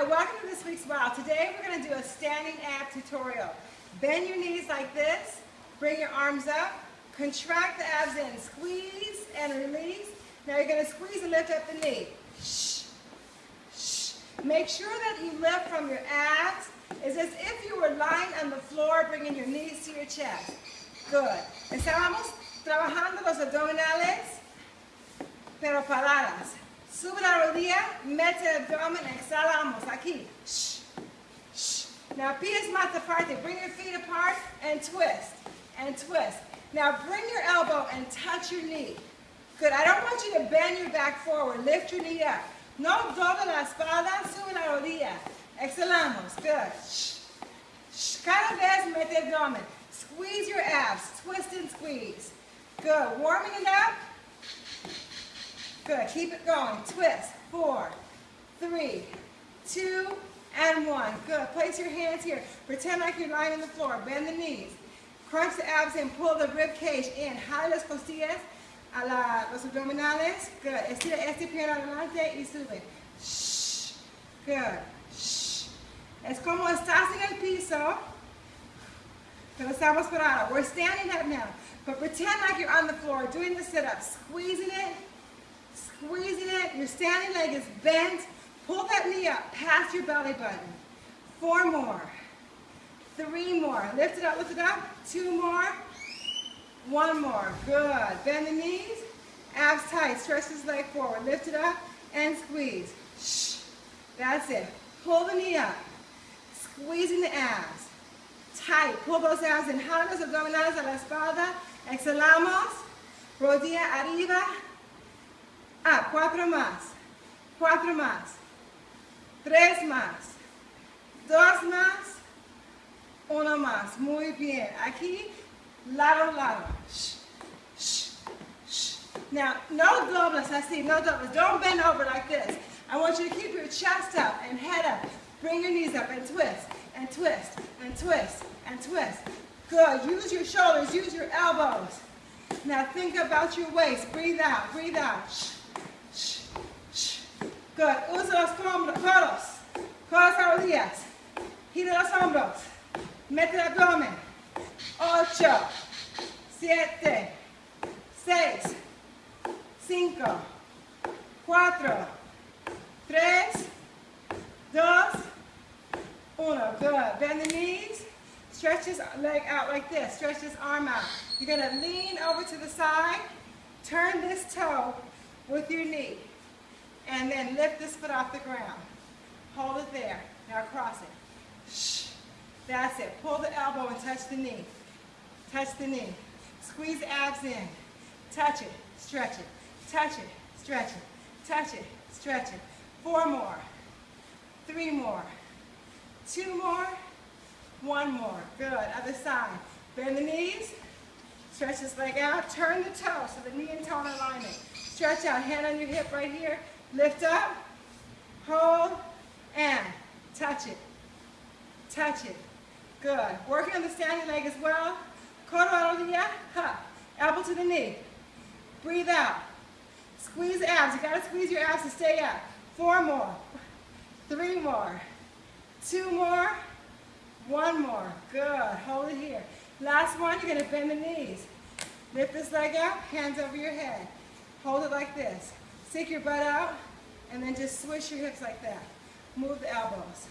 Hi, welcome to this week's Wow. Today we're going to do a standing ab tutorial. Bend your knees like this, bring your arms up, contract the abs in, squeeze and release. Now you're going to squeeze and lift up the knee. Shh, shh. Make sure that you lift from your abs. It's as if you were lying on the floor, bringing your knees to your chest. Good. Estábamos trabajando los abdominales, pero paradas. Sube la rodilla, mete el abdomen, exhalamos. Aquí. Shh. Shh. Now pies más aparte. Bring your feet apart and twist. And twist. Now bring your elbow and touch your knee. Good. I don't want you to bend your back forward. Lift your knee up. No doble la espalda, sube la rodilla. Exhalamos. Good. Shh. Shh. Cada vez mete abdomen. Squeeze your abs. Twist and squeeze. Good. Warming it up. Good. Keep it going. Twist. Four, three, two, and one. Good. Place your hands here. Pretend like you're lying on the floor. Bend the knees. Crunch the abs and Pull the rib cage in. Jale las costillas a la, los abdominales. Good. Estira este pierna adelante y sube. Shh. Good. Shh. Es como estás en el piso. Pero estamos parados. We're standing up now. But pretend like you're on the floor doing the sit-up. Squeezing it squeezing it. Your standing leg is bent. Pull that knee up past your belly button. Four more. Three more. Lift it up, lift it up. Two more. One more. Good. Bend the knees. Abs tight. Stretch this leg forward. Lift it up and squeeze. Shh. That's it. Pull the knee up. Squeezing the abs. Tight. Pull those abs in. Jala los abdominales a la espalda. Exhalamos. Rodilla arriba. Ah, cuatro más. Cuatro más. Tres más. Dos más. Uno más. Muy bien. Aquí, lado, lado. Shh, shh, shh. Now, no dobles así, no dobles. Don't bend over like this. I want you to keep your chest up and head up. Bring your knees up and twist, and twist, and twist, and twist. Good. Use your shoulders, use your elbows. Now think about your waist. Breathe out, breathe out. Shh. Good. Usa los codos. Codos a rodillas. Gira los hombros. Mete el abdomen. Ocho. Siete. Seis. Cinco. Cuatro. Tres. Dos. Uno. Good. Bend the knees. Stretch his leg out like this. Stretch his arm out. You're going to lean over to the side. Turn this toe with your knee. And then lift this foot off the ground. Hold it there. Now cross it. Shh. That's it. Pull the elbow and touch the knee. Touch the knee. Squeeze abs in. Touch it. Stretch it. Touch it. Stretch it. Touch it. Stretch it. Four more. Three more. Two more. One more. Good. Other side. Bend the knees. Stretch this leg out. Turn the toe so the knee and toe in alignment. Stretch out. Hand on your hip right here. Lift up, hold, and touch it. Touch it. Good. Working on the standing leg as well. Codo rodilla, ha. Elbow to the knee. Breathe out. Squeeze abs. You gotta squeeze your abs to stay up. Four more. Three more. Two more. One more. Good. Hold it here. Last one, you're gonna bend the knees. Lift this leg up, hands over your head. Hold it like this. Stick your butt out and then just swish your hips like that. Move the elbows.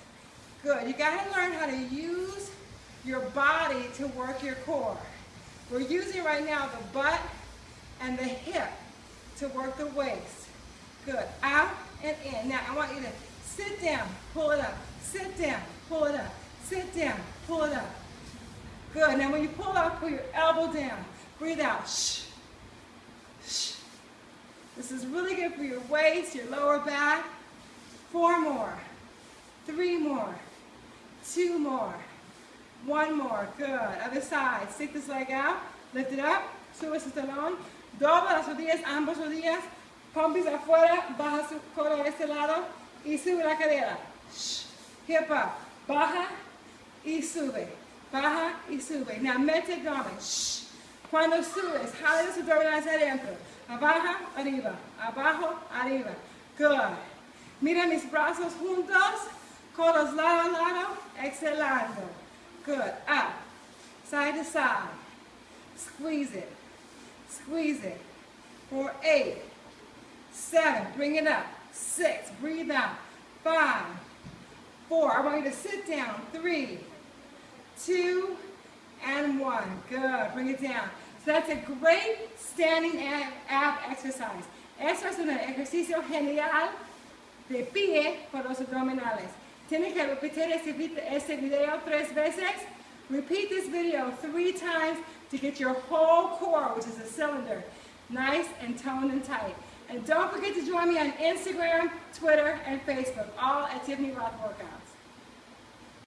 Good. You got to learn how to use your body to work your core. We're using right now the butt and the hip to work the waist. Good. Out and in. Now I want you to sit down, pull it up. Sit down, pull it up. Sit down, pull it up. Good. Now when you pull up, pull your elbow down. Breathe out. Shh. This is really good for your waist, your lower back. Four more. Three more. Two more. One more. Good. Other side. Stick this leg out. Lift it up. Sube su talón. Dobla las rodillas, ambas rodillas. Pompis afuera. Baja su codo a este lado. Y sube la cadera. Shh. Hip up. Baja y sube. Baja y sube. Now mete abdomen. Shh. Cuando subes, jale los abdominales adentro. Abajo, arriba. Abajo, arriba. Good. Mira mis brazos juntos. Codos lado a lado, exhalando. Good, up, side to side. Squeeze it, squeeze it. For eight, seven, bring it up. Six, breathe out. Five, four, I want you to sit down. Three, two, and one. Good, bring it down. So that's a great standing ab exercise. Eso es un ejercicio genial de pie por los abdominales. Tienen que repetir este, video tres veces. Repeat this video three times to get your whole core, which is a cylinder, nice and toned and tight. And don't forget to join me on Instagram, Twitter, and Facebook, all at Tiffany Rothe Workouts.